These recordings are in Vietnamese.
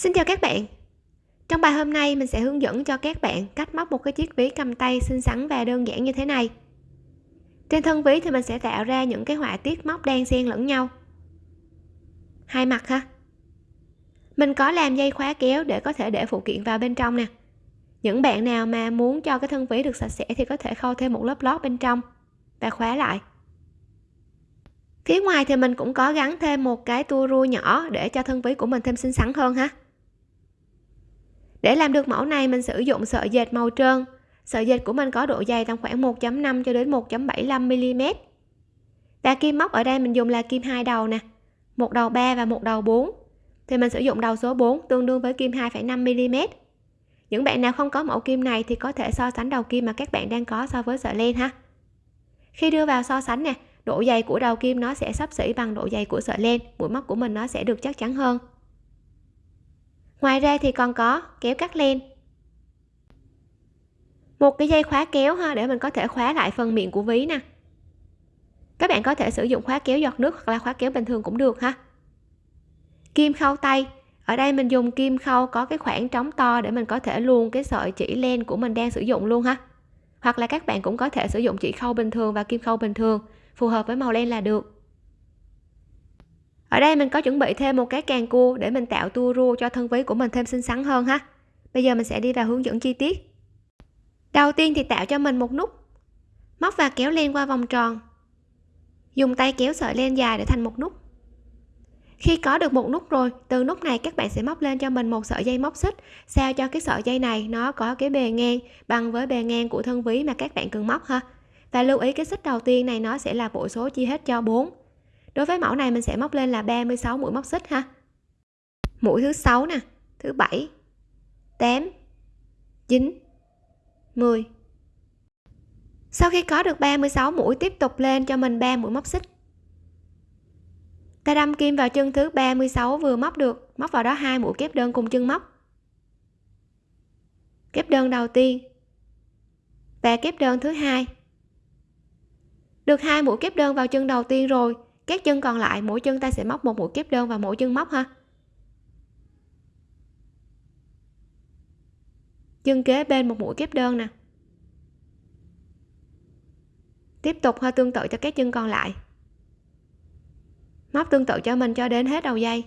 Xin chào các bạn. Trong bài hôm nay, mình sẽ hướng dẫn cho các bạn cách móc một cái chiếc ví cầm tay xinh xắn và đơn giản như thế này. Trên thân ví thì mình sẽ tạo ra những cái họa tiết móc đan xen lẫn nhau. Hai mặt ha. Mình có làm dây khóa kéo để có thể để phụ kiện vào bên trong nè. Những bạn nào mà muốn cho cái thân ví được sạch sẽ thì có thể khâu thêm một lớp lót bên trong và khóa lại. Phía ngoài thì mình cũng có gắn thêm một cái tua rua nhỏ để cho thân ví của mình thêm xinh xắn hơn ha để làm được mẫu này mình sử dụng sợi dệt màu trơn. Sợi dệt của mình có độ dày tầm khoảng 1.5 cho đến 1.75 mm và kim móc ở đây mình dùng là kim hai đầu nè một đầu 3 và một đầu 4 thì mình sử dụng đầu số 4 tương đương với kim 2,5 mm những bạn nào không có mẫu kim này thì có thể so sánh đầu kim mà các bạn đang có so với sợi len ha. Khi đưa vào so sánh nè độ dày của đầu kim nó sẽ sắp xỉ bằng độ dày của sợi len. Mũi móc của mình nó sẽ được chắc chắn hơn ngoài ra thì còn có kéo cắt len. Một cái dây khóa kéo ha, để mình có thể khóa lại phần miệng của ví nè. Các bạn có thể sử dụng khóa kéo giọt nước hoặc là khóa kéo bình thường cũng được ha. Kim khâu tay. Ở đây mình dùng kim khâu có cái khoảng trống to để mình có thể luồn cái sợi chỉ len của mình đang sử dụng luôn ha. Hoặc là các bạn cũng có thể sử dụng chỉ khâu bình thường và kim khâu bình thường, phù hợp với màu len là được ở đây mình có chuẩn bị thêm một cái càng cua để mình tạo tua rua cho thân ví của mình thêm xinh xắn hơn ha. Bây giờ mình sẽ đi vào hướng dẫn chi tiết. Đầu tiên thì tạo cho mình một nút. Móc và kéo len qua vòng tròn. Dùng tay kéo sợi len dài để thành một nút. Khi có được một nút rồi, từ nút này các bạn sẽ móc lên cho mình một sợi dây móc xích, sao cho cái sợi dây này nó có cái bề ngang bằng với bề ngang của thân ví mà các bạn cần móc ha. Và lưu ý cái xích đầu tiên này nó sẽ là bộ số chia hết cho 4 đối với mẫu này mình sẽ móc lên là 36 mũi móc xích ha. Mũi thứ sáu nè, thứ bảy 8 9 10 sau khi có được 36 mũi, tiếp tục lên cho mình 3 mũi móc xích. Ta đâm kim vào chân thứ 36 vừa móc được, móc vào đó hai mũi kép đơn cùng chân móc. Kép đơn đầu tiên và kép đơn thứ hai. Được hai mũi kép đơn vào chân đầu tiên rồi các chân còn lại, mỗi chân ta sẽ móc một mũi kép đơn vào mỗi chân móc ha. Chân kế bên một mũi kép đơn nè. Tiếp tục hơi tương tự cho các chân còn lại. Móc tương tự cho mình cho đến hết đầu dây.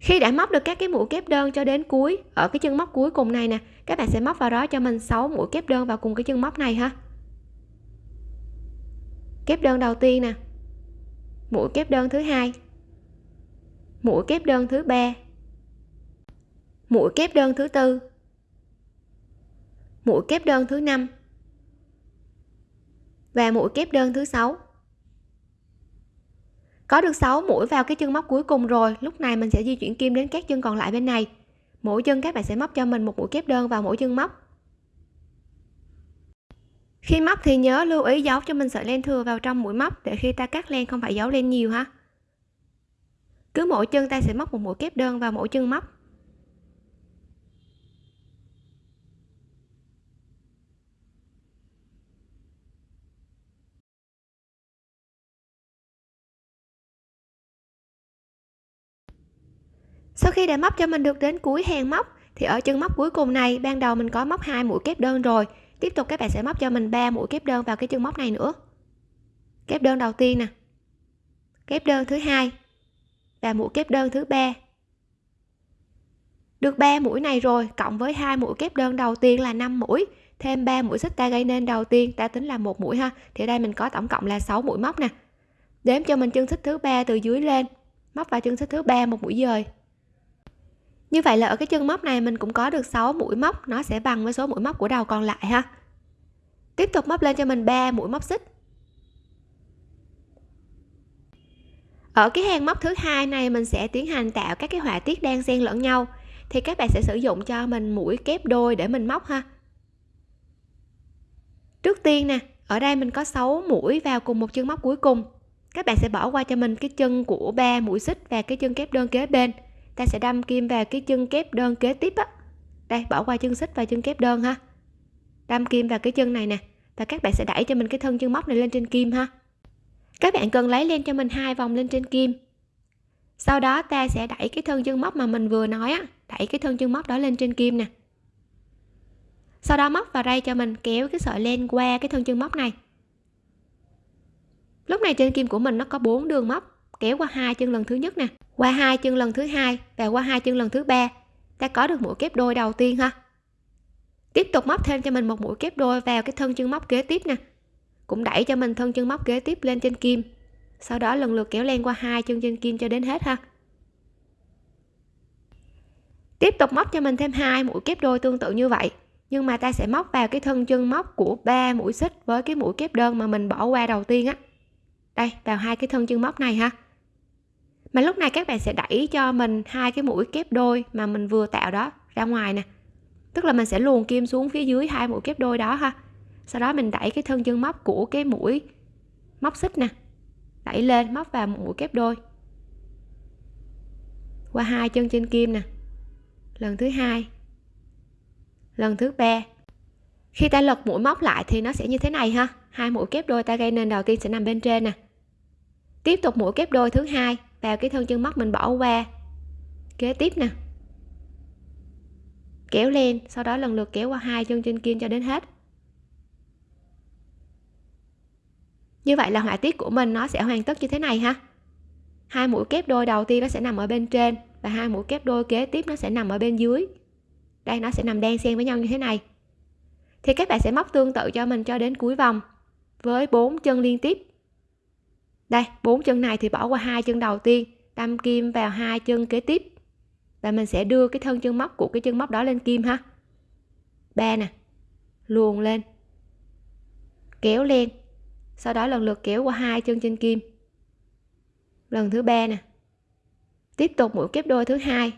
Khi đã móc được các cái mũi kép đơn cho đến cuối, ở cái chân móc cuối cùng này nè, các bạn sẽ móc vào đó cho mình 6 mũi kép đơn vào cùng cái chân móc này ha. Kép đơn đầu tiên nè. Mũi kép đơn thứ hai. Mũi kép đơn thứ ba. Mũi kép đơn thứ tư. Mũi kép đơn thứ năm. Và mũi kép đơn thứ sáu có được 6 mũi vào cái chân móc cuối cùng rồi, lúc này mình sẽ di chuyển kim đến các chân còn lại bên này. Mỗi chân các bạn sẽ móc cho mình một mũi kép đơn vào mỗi chân móc. Khi móc thì nhớ lưu ý giấu cho mình sợi len thừa vào trong mũi móc để khi ta cắt len không phải giấu len nhiều ha. Cứ mỗi chân ta sẽ móc một mũi kép đơn vào mỗi chân móc. Sau khi đã móc cho mình được đến cuối hàng móc, thì ở chân móc cuối cùng này, ban đầu mình có móc hai mũi kép đơn rồi. Tiếp tục các bạn sẽ móc cho mình ba mũi kép đơn vào cái chân móc này nữa. Kép đơn đầu tiên nè. Kép đơn thứ hai và mũi kép đơn thứ ba. Được 3 mũi này rồi, cộng với hai mũi kép đơn đầu tiên là 5 mũi, thêm 3 mũi xích ta gây nên đầu tiên ta tính là một mũi ha. Thì đây mình có tổng cộng là 6 mũi móc nè. Đếm cho mình chân xích thứ ba từ dưới lên, móc vào chân xích thứ ba một mũi dời như vậy là ở cái chân móc này mình cũng có được 6 mũi móc, nó sẽ bằng với số mũi móc của đầu còn lại ha. Tiếp tục móc lên cho mình 3 mũi móc xích. Ở cái hàng móc thứ hai này mình sẽ tiến hành tạo các cái họa tiết đang xen lẫn nhau, thì các bạn sẽ sử dụng cho mình mũi kép đôi để mình móc ha. Trước tiên nè, ở đây mình có 6 mũi vào cùng một chân móc cuối cùng. Các bạn sẽ bỏ qua cho mình cái chân của ba mũi xích và cái chân kép đơn kế bên ta sẽ đâm kim vào cái chân kép đơn kế tiếp á. Đây, bỏ qua chân xích và chân kép đơn ha. Đâm kim vào cái chân này nè, và các bạn sẽ đẩy cho mình cái thân chân móc này lên trên kim ha. Các bạn cần lấy lên cho mình hai vòng lên trên kim. Sau đó ta sẽ đẩy cái thân chân móc mà mình vừa nói á, đẩy cái thân chân móc đó lên trên kim nè. Sau đó móc vào đây cho mình kéo cái sợi len qua cái thân chân móc này. Lúc này trên kim của mình nó có bốn đường móc kéo qua hai chân lần thứ nhất nè, qua hai chân lần thứ hai và qua hai chân lần thứ ba. Ta có được mũi kép đôi đầu tiên ha? Tiếp tục móc thêm cho mình một mũi kép đôi vào cái thân chân móc kế tiếp nè. Cũng đẩy cho mình thân chân móc kế tiếp lên trên kim. Sau đó lần lượt kéo len qua hai chân trên kim cho đến hết ha. Tiếp tục móc cho mình thêm hai mũi kép đôi tương tự như vậy, nhưng mà ta sẽ móc vào cái thân chân móc của ba mũi xích với cái mũi kép đơn mà mình bỏ qua đầu tiên á. Đây, vào hai cái thân chân móc này ha mà lúc này các bạn sẽ đẩy cho mình hai cái mũi kép đôi mà mình vừa tạo đó ra ngoài nè. Tức là mình sẽ luồn kim xuống phía dưới hai mũi kép đôi đó ha. Sau đó mình đẩy cái thân chân móc của cái mũi móc xích nè. Đẩy lên móc vào một mũi kép đôi. Qua hai chân trên kim nè. Lần thứ hai. Lần thứ ba. Khi ta lật mũi móc lại thì nó sẽ như thế này ha. Hai mũi kép đôi ta gây nên đầu tiên sẽ nằm bên trên nè. Tiếp tục mũi kép đôi thứ hai vào cái thân chân móc mình bỏ qua. Kế tiếp nè. Kéo lên, sau đó lần lượt kéo qua hai chân trên kim cho đến hết. Như vậy là họa tiết của mình nó sẽ hoàn tất như thế này ha. Hai mũi kép đôi đầu tiên nó sẽ nằm ở bên trên và hai mũi kép đôi kế tiếp nó sẽ nằm ở bên dưới. Đây, nó sẽ nằm đan xen với nhau như thế này. Thì các bạn sẽ móc tương tự cho mình cho đến cuối vòng với bốn chân liên tiếp đây, bốn chân này thì bỏ qua hai chân đầu tiên. Đâm kim vào hai chân kế tiếp. Và mình sẽ đưa cái thân chân móc của cái chân móc đó lên kim ha. Ba nè, luồn lên. Kéo lên. Sau đó lần lượt kéo qua hai chân trên kim. Lần thứ ba nè. Tiếp tục mũi kép đôi thứ hai.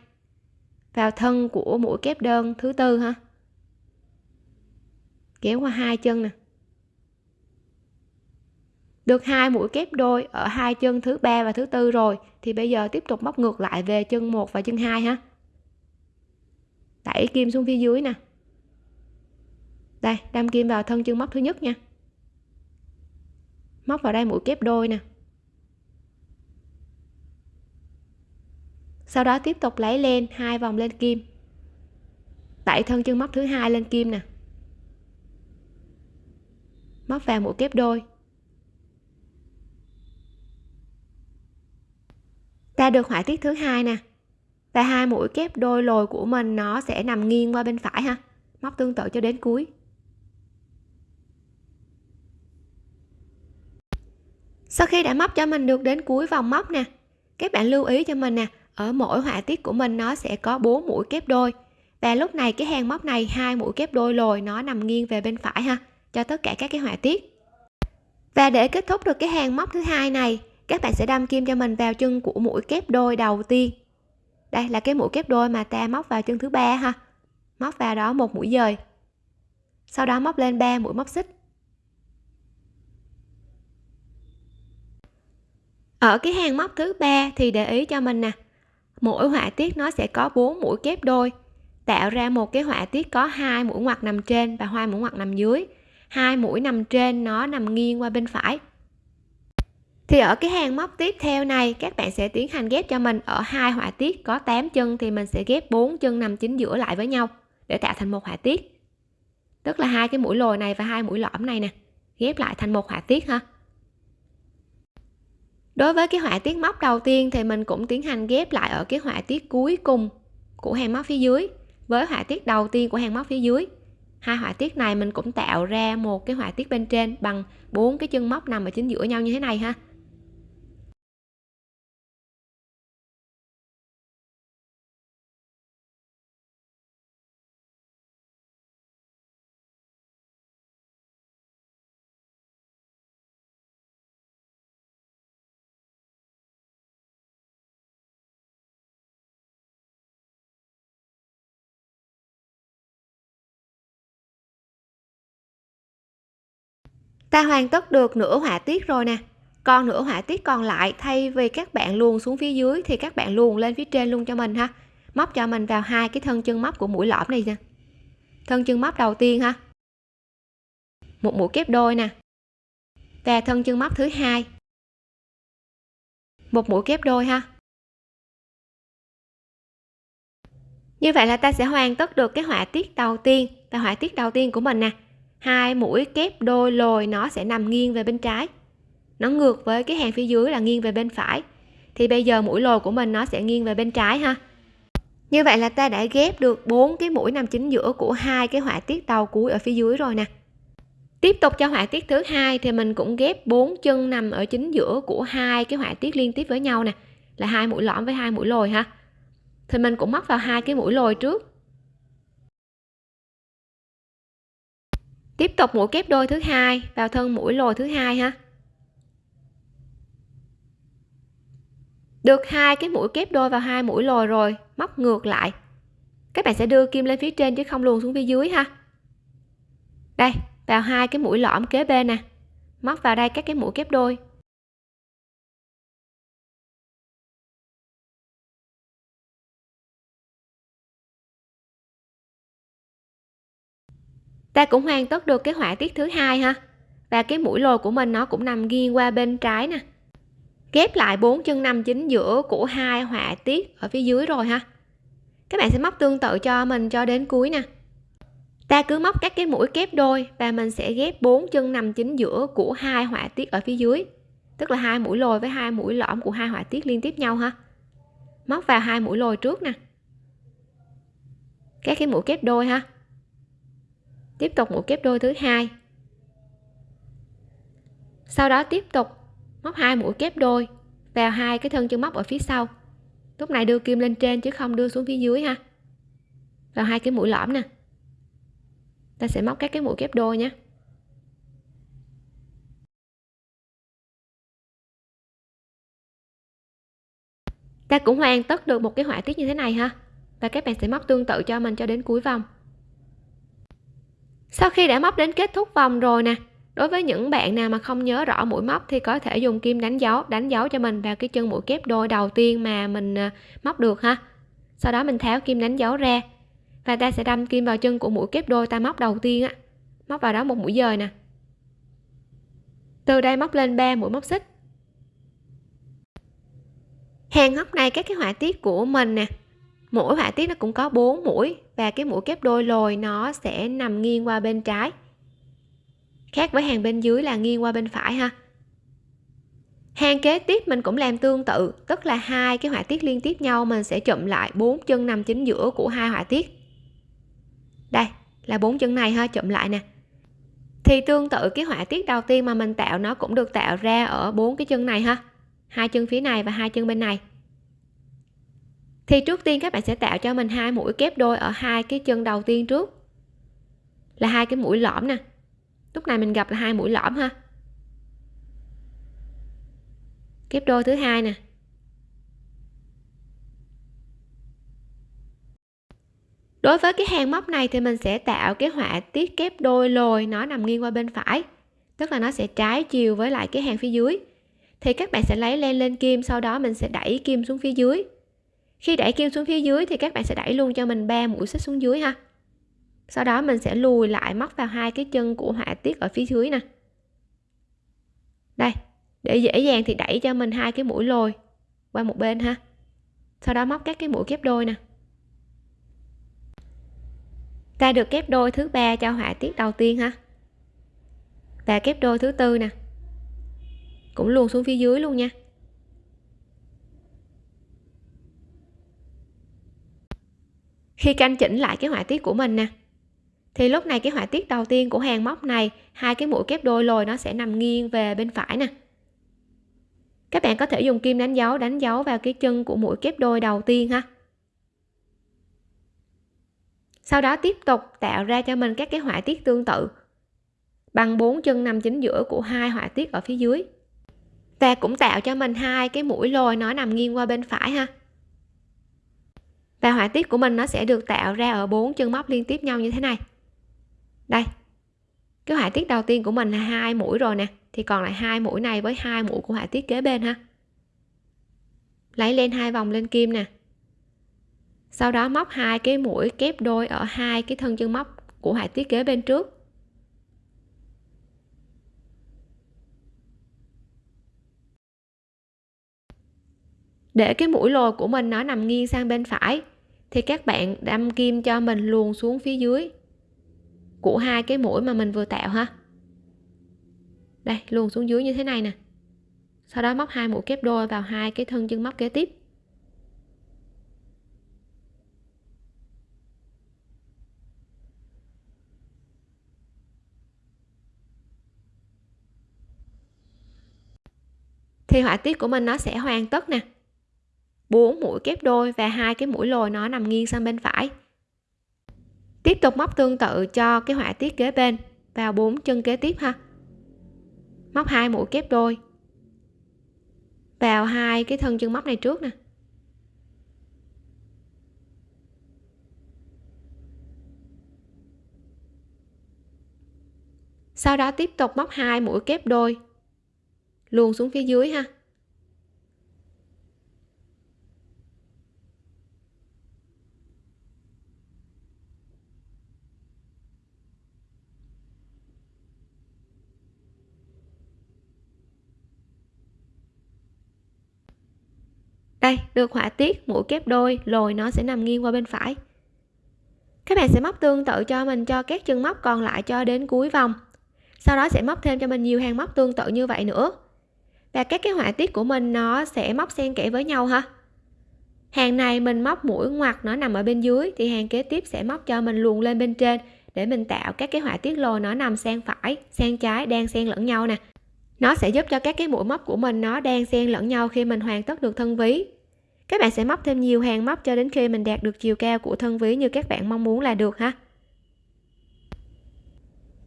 Vào thân của mũi kép đơn thứ tư ha. Kéo qua hai chân nè được hai mũi kép đôi ở hai chân thứ ba và thứ tư rồi, thì bây giờ tiếp tục móc ngược lại về chân một và chân hai ha. Đẩy kim xuống phía dưới nè. Đây, đâm kim vào thân chân móc thứ nhất nha. Móc vào đây mũi kép đôi nè. Sau đó tiếp tục lấy lên hai vòng lên kim. Đẩy thân chân móc thứ hai lên kim nè. Móc vào mũi kép đôi. Ta được họa tiết thứ hai nè. Và hai mũi kép đôi lồi của mình nó sẽ nằm nghiêng qua bên phải ha. Móc tương tự cho đến cuối. Sau khi đã móc cho mình được đến cuối vòng móc nè, các bạn lưu ý cho mình nè, ở mỗi họa tiết của mình nó sẽ có 4 mũi kép đôi. Và lúc này cái hàng móc này, hai mũi kép đôi lồi nó nằm nghiêng về bên phải ha, cho tất cả các cái họa tiết. Và để kết thúc được cái hàng móc thứ hai này các bạn sẽ đâm kim cho mình vào chân của mũi kép đôi đầu tiên. Đây là cái mũi kép đôi mà ta móc vào chân thứ ba ha. Móc vào đó một mũi dời. Sau đó móc lên 3 mũi móc xích. Ở cái hàng móc thứ ba thì để ý cho mình nè. Mỗi họa tiết nó sẽ có 4 mũi kép đôi. Tạo ra một cái họa tiết có hai mũi ngoặt nằm trên và hai mũi ngoặt nằm dưới. Hai mũi nằm trên nó nằm nghiêng qua bên phải thì ở cái hàng móc tiếp theo này, các bạn sẽ tiến hành ghép cho mình. Ở hai họa tiết có 8 chân thì mình sẽ ghép 4 chân nằm chính giữa lại với nhau để tạo thành một họa tiết. Tức là hai cái mũi lồi này và hai mũi lõm này nè, ghép lại thành một họa tiết ha. Đối với cái họa tiết móc đầu tiên thì mình cũng tiến hành ghép lại ở cái họa tiết cuối cùng của hàng móc phía dưới. Với họa tiết đầu tiên của hàng móc phía dưới, hai họa tiết này mình cũng tạo ra một cái họa tiết bên trên bằng bốn cái chân móc nằm ở chính giữa nhau như thế này ha. Ta hoàn tất được nửa họa tiết rồi nè. Còn nửa họa tiết còn lại thay vì các bạn luồn xuống phía dưới thì các bạn luồn lên phía trên luôn cho mình ha. Móc cho mình vào hai cái thân chân móc của mũi lõm này nè thân chân móc đầu tiên ha. Một mũi kép đôi nè. Và thân chân móc thứ hai. Một mũi kép đôi ha. Như vậy là ta sẽ hoàn tất được cái họa tiết đầu tiên và họa tiết đầu tiên của mình nè hai mũi kép đôi lồi nó sẽ nằm nghiêng về bên trái. Nó ngược với cái hàng phía dưới là nghiêng về bên phải. Thì bây giờ mũi lồi của mình nó sẽ nghiêng về bên trái ha. Như vậy là ta đã ghép được bốn cái mũi nằm chính giữa của hai cái họa tiết đầu cuối ở phía dưới rồi nè. Tiếp tục cho họa tiết thứ hai thì mình cũng ghép bốn chân nằm ở chính giữa của hai cái họa tiết liên tiếp với nhau nè. Là hai mũi lõm với hai mũi lồi ha. Thì mình cũng móc vào hai cái mũi lồi trước. Tiếp tục mũi kép đôi thứ hai, vào thân mũi lồi thứ hai ha. Được hai cái mũi kép đôi vào hai mũi lồi rồi, móc ngược lại. Các bạn sẽ đưa kim lên phía trên chứ không luồn xuống phía dưới ha. Đây, vào hai cái mũi lõm kế bên nè. Móc vào đây các cái mũi kép đôi. Ta cũng hoàn tất được cái họa tiết thứ hai ha. Và cái mũi lồi của mình nó cũng nằm nghiêng qua bên trái nè. Ghép lại bốn chân nằm chính giữa của hai họa tiết ở phía dưới rồi ha. Các bạn sẽ móc tương tự cho mình cho đến cuối nè. Ta cứ móc các cái mũi kép đôi và mình sẽ ghép bốn chân nằm chính giữa của hai họa tiết ở phía dưới. Tức là hai mũi lồi với hai mũi lõm của hai họa tiết liên tiếp nhau ha. Móc vào hai mũi lồi trước nè. Các cái mũi kép đôi ha tiếp tục mũi kép đôi thứ hai. Sau đó tiếp tục móc hai mũi kép đôi vào hai cái thân chân móc ở phía sau. Lúc này đưa kim lên trên chứ không đưa xuống phía dưới ha. Vào hai cái mũi lõm nè. Ta sẽ móc các cái mũi kép đôi nhé. Ta cũng hoàn tất được một cái họa tiết như thế này ha. Và các bạn sẽ móc tương tự cho mình cho đến cuối vòng sau khi đã móc đến kết thúc vòng rồi nè, đối với những bạn nào mà không nhớ rõ mũi móc thì có thể dùng kim đánh dấu đánh dấu cho mình vào cái chân mũi kép đôi đầu tiên mà mình ờ, móc được ha. Sau đó mình tháo kim đánh dấu ra và ta sẽ đâm kim vào chân của mũi kép đôi ta móc đầu tiên á, móc vào đó một mũi dời nè. Từ đây móc lên 3 mũi móc xích. Hàng góc này các cái họa tiết của mình nè mỗi họa tiết nó cũng có 4 mũi và cái mũi kép đôi lồi nó sẽ nằm nghiêng qua bên trái. Khác với hàng bên dưới là nghiêng qua bên phải ha. Hàng kế tiếp mình cũng làm tương tự, tức là hai cái họa tiết liên tiếp nhau mình sẽ chụm lại bốn chân nằm chính giữa của hai họa tiết. Đây, là bốn chân này ha, chụm lại nè. Thì tương tự cái họa tiết đầu tiên mà mình tạo nó cũng được tạo ra ở bốn cái chân này ha. Hai chân phía này và hai chân bên này thì trước tiên các bạn sẽ tạo cho mình hai mũi kép đôi ở hai cái chân đầu tiên trước. Là hai cái mũi lõm nè. Lúc này mình gặp là hai mũi lõm ha. Kép đôi thứ hai nè. Đối với cái hàng móc này thì mình sẽ tạo cái họa tiết kép đôi lồi, nó nằm nghiêng qua bên phải. Tức là nó sẽ trái chiều với lại cái hàng phía dưới. Thì các bạn sẽ lấy len lên kim, sau đó mình sẽ đẩy kim xuống phía dưới khi đẩy kim xuống phía dưới thì các bạn sẽ đẩy luôn cho mình ba mũi xích xuống dưới ha. Sau đó mình sẽ lùi lại móc vào hai cái chân của họa tiết ở phía dưới nè. Đây, để dễ dàng thì đẩy cho mình hai cái mũi lồi qua một bên ha. Sau đó móc các cái mũi kép đôi nè. Ta được kép đôi thứ ba cho họa tiết đầu tiên ha. Và kép đôi thứ tư nè. Cũng luôn xuống phía dưới luôn nha. Khi canh chỉnh lại cái họa tiết của mình nè. Thì lúc này cái họa tiết đầu tiên của hàng móc này, hai cái mũi kép đôi lồi nó sẽ nằm nghiêng về bên phải nè. Các bạn có thể dùng kim đánh dấu đánh dấu vào cái chân của mũi kép đôi đầu tiên ha. Sau đó tiếp tục tạo ra cho mình các cái họa tiết tương tự, bằng bốn chân nằm chính giữa của hai họa tiết ở phía dưới. Ta cũng tạo cho mình hai cái mũi lồi nó nằm nghiêng qua bên phải ha và họa tiết của mình nó sẽ được tạo ra ở bốn chân móc liên tiếp nhau như thế này. Đây. Cái họa tiết đầu tiên của mình là hai mũi rồi nè. Thì còn lại hai mũi này với hai mũi của họa tiết kế bên ha. Lấy lên hai vòng lên kim nè. Sau đó móc hai cái mũi kép đôi ở hai cái thân chân móc của họa tiết kế bên trước. Để cái mũi lồi của mình nó nằm nghiêng sang bên phải thì các bạn đâm kim cho mình luồn xuống phía dưới. Của hai cái mũi mà mình vừa tạo ha. Đây, luồn xuống dưới như thế này nè. Sau đó móc hai mũi kép đôi vào hai cái thân chân móc kế tiếp. Thì họa tiết của mình nó sẽ hoàn tất nè. 4 mũi kép đôi và hai cái mũi lồi nó nằm nghiêng sang bên phải. Tiếp tục móc tương tự cho cái họa tiết kế bên vào bốn chân kế tiếp ha. Móc hai mũi kép đôi vào hai cái thân chân móc này trước nè. Sau đó tiếp tục móc hai mũi kép đôi luôn xuống phía dưới ha. Đây được họa tiết, mũi kép đôi, lồi nó sẽ nằm nghiêng qua bên phải. Các bạn sẽ móc tương tự cho mình cho các chân móc còn lại cho đến cuối vòng. Sau đó sẽ móc thêm cho mình nhiều hàng móc tương tự như vậy nữa. Và các cái họa tiết của mình nó sẽ móc xen kẽ với nhau ha. Hàng này mình móc mũi ngoặt nó nằm ở bên dưới thì hàng kế tiếp sẽ móc cho mình luồn lên bên trên để mình tạo các cái họa tiết lồi nó nằm sang phải, sang trái, đang xen lẫn nhau nè nó sẽ giúp cho các cái mũi móc của mình nó đang xen lẫn nhau khi mình hoàn tất được thân ví. Các bạn sẽ móc thêm nhiều hàng móc cho đến khi mình đạt được chiều cao của thân ví như các bạn mong muốn là được ha.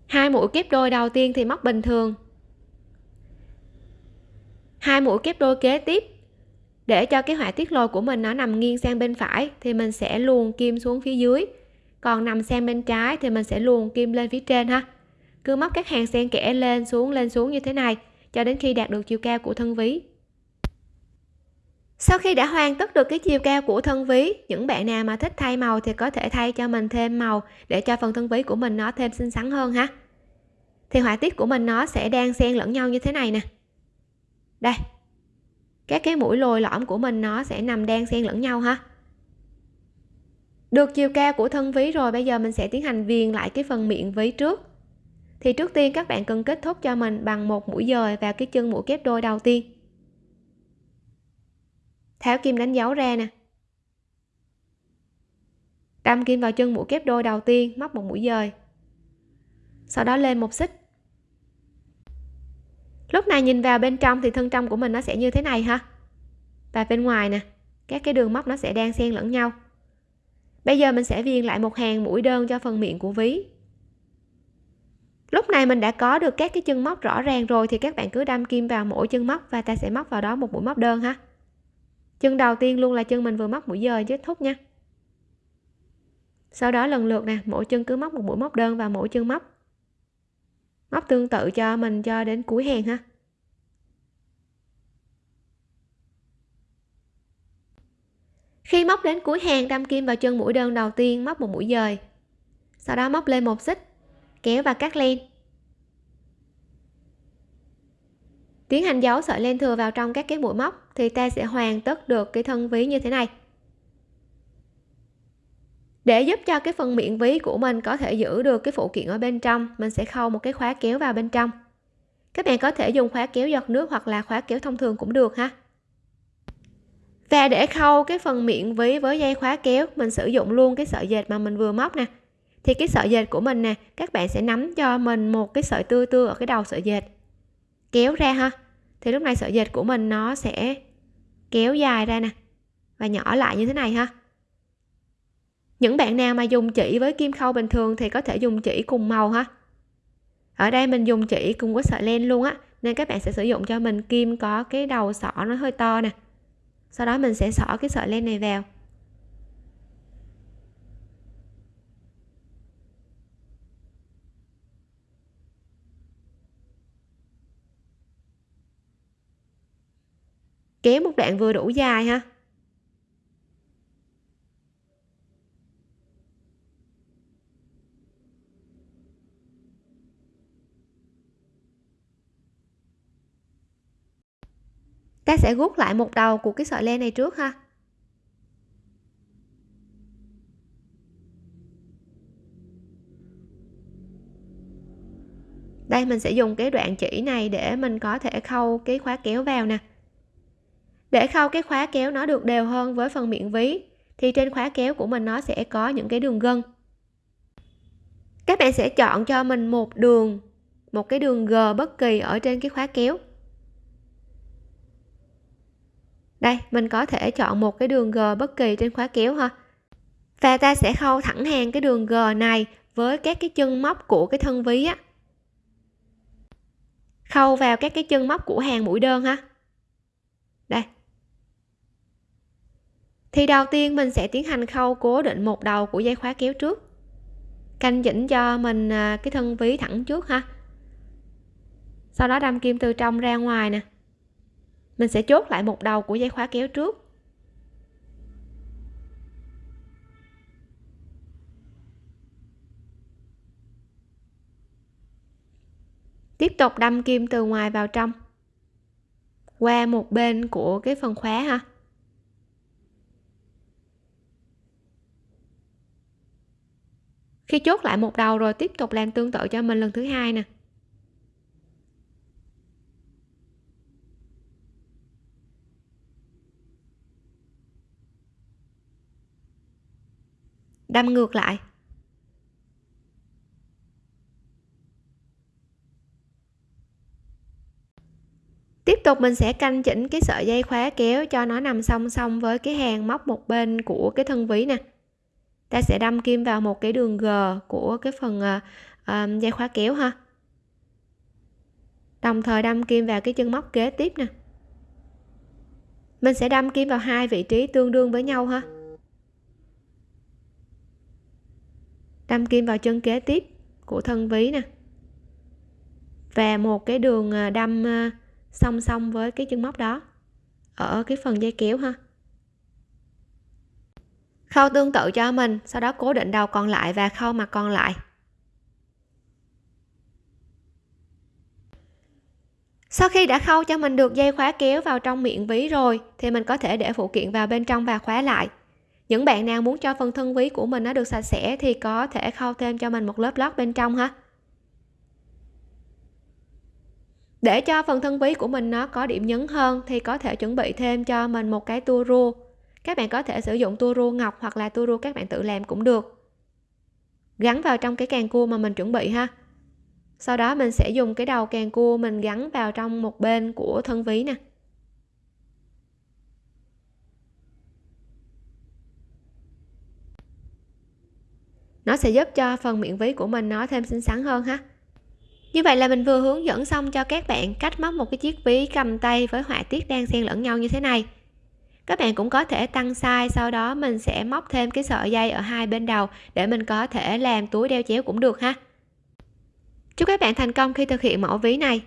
Hai mũi kép đôi đầu tiên thì móc bình thường. Hai mũi kép đôi kế tiếp. Để cho cái họa tiết lồi của mình nó nằm nghiêng sang bên phải thì mình sẽ luồn kim xuống phía dưới. Còn nằm sang bên trái thì mình sẽ luồn kim lên phía trên ha cứ móc các hàng xen kẽ lên xuống lên xuống như thế này, cho đến khi đạt được chiều cao của thân ví. Sau khi đã hoàn tất được cái chiều cao của thân ví, những bạn nào mà thích thay màu thì có thể thay cho mình thêm màu để cho phần thân ví của mình nó thêm xinh xắn hơn ha. Thì họa tiết của mình nó sẽ đang xen lẫn nhau như thế này nè. Đây, các cái mũi lồi lõm của mình nó sẽ nằm đang xen lẫn nhau ha. Được chiều cao của thân ví rồi, bây giờ mình sẽ tiến hành viền lại cái phần miệng ví trước thì trước tiên các bạn cần kết thúc cho mình bằng một mũi dời vào cái chân mũi kép đôi đầu tiên. Tháo kim đánh dấu ra nè. Đâm kim vào chân mũi kép đôi đầu tiên, móc một mũi dời. Sau đó lên một xích. Lúc này nhìn vào bên trong thì thân trong của mình nó sẽ như thế này ha. Và bên ngoài nè, các cái đường móc nó sẽ đang xen lẫn nhau. Bây giờ mình sẽ viền lại một hàng mũi đơn cho phần miệng của ví lúc này mình đã có được các cái chân móc rõ ràng rồi thì các bạn cứ đâm kim vào mỗi chân móc và ta sẽ móc vào đó một mũi móc đơn ha. Chân đầu tiên luôn là chân mình vừa móc mũi dời kết thúc nha. Sau đó lần lượt nè, mỗi chân cứ móc một mũi móc đơn vào mỗi chân móc. Móc tương tự cho mình cho đến cuối hàng ha. Khi móc đến cuối hàng, đâm kim vào chân mũi đơn đầu tiên, móc một mũi dời. Sau đó móc lên một xích kéo và cắt len tiến hành giấu sợi len thừa vào trong các cái mũi móc thì ta sẽ hoàn tất được cái thân ví như thế này. Để giúp cho cái phần miệng ví của mình có thể giữ được cái phụ kiện ở bên trong, mình sẽ khâu một cái khóa kéo vào bên trong. Các bạn có thể dùng khóa kéo giọt nước hoặc là khóa kéo thông thường cũng được ha. Và để khâu cái phần miệng ví với dây khóa kéo, mình sử dụng luôn cái sợi dệt mà mình vừa móc nè thì cái sợi dệt của mình nè, các bạn sẽ nắm cho mình một cái sợi tươi tươi ở cái đầu sợi dệt. Kéo ra ha. Thì lúc này sợi dệt của mình nó sẽ kéo dài ra nè, và nhỏ lại như thế này ha. Những bạn nào mà dùng chỉ với kim khâu bình thường thì có thể dùng chỉ cùng màu ha. Ở đây mình dùng chỉ cùng với sợi len luôn á, nên các bạn sẽ sử dụng cho mình kim có cái đầu sọ nó hơi to nè. Sau đó mình sẽ xỏ cái sợi len này vào. kéo một đoạn vừa đủ dài ha. Ta sẽ gút lại một đầu của cái sợi len này trước ha. Đây, mình sẽ dùng cái đoạn chỉ này để mình có thể khâu cái khóa kéo vào nè để khâu cái khóa kéo nó được đều hơn với phần miệng ví, thì trên khóa kéo của mình nó sẽ có những cái đường gân. Các bạn sẽ chọn cho mình một đường, một cái đường g bất kỳ ở trên cái khóa kéo. Đây, mình có thể chọn một cái đường g bất kỳ trên khóa kéo ha. Và ta sẽ khâu thẳng hàng cái đường g này với các cái chân móc của cái thân ví á. Khâu vào các cái chân móc của hàng mũi đơn ha. Đây thì đầu tiên mình sẽ tiến hành khâu cố định một đầu của dây khóa kéo trước. Canh chỉnh cho mình à, cái thân ví thẳng trước ha. Sau đó đâm kim từ trong ra ngoài nè. Mình sẽ chốt lại một đầu của dây khóa kéo trước. Tiếp tục đâm kim từ ngoài vào trong. Qua một bên của cái phần khóa ha. Khi chốt lại một đầu rồi tiếp tục làm tương tự cho mình lần thứ hai nè. Đâm ngược lại. Tiếp tục mình sẽ canh chỉnh cái sợi dây khóa kéo cho nó nằm song song với cái hàng móc một bên của cái thân ví nè ta sẽ đâm kim vào một cái đường g của cái phần uh, dây khóa kéo ha. Đồng thời đâm kim vào cái chân móc kế tiếp nè. Mình sẽ đâm kim vào hai vị trí tương đương với nhau ha. Đâm kim vào chân kế tiếp của thân ví nè. Và một cái đường à, đâm song song với cái chân móc đó ở cái phần dây kéo ha khâu tương tự cho mình, sau đó cố định đầu còn lại và khâu mặt còn lại. Sau khi đã khâu cho mình được dây khóa kéo vào trong miệng ví rồi, thì mình có thể để phụ kiện vào bên trong và khóa lại. Những bạn nào muốn cho phần thân ví của mình nó được sạch sẽ thì có thể khâu thêm cho mình một lớp lót bên trong ha. Để cho phần thân ví của mình nó có điểm nhấn hơn thì có thể chuẩn bị thêm cho mình một cái tua rua các bạn có thể sử dụng tua rua ngọc hoặc là tua rua các bạn tự làm cũng được. Gắn vào trong cái càng cua mà mình chuẩn bị ha. Sau đó mình sẽ dùng cái đầu càng cua mình gắn vào trong một bên của thân ví nè. Nó sẽ giúp cho phần miệng ví của mình nó thêm xinh xắn hơn ha. Như vậy là mình vừa hướng dẫn xong cho các bạn cách móc một cái chiếc ví cầm tay với họa tiết đang xen lẫn nhau như thế này các bạn cũng có thể tăng size, sau đó mình sẽ móc thêm cái sợi dây ở hai bên đầu để mình có thể làm túi đeo chéo cũng được ha. Chúc các bạn thành công khi thực hiện mẫu ví này.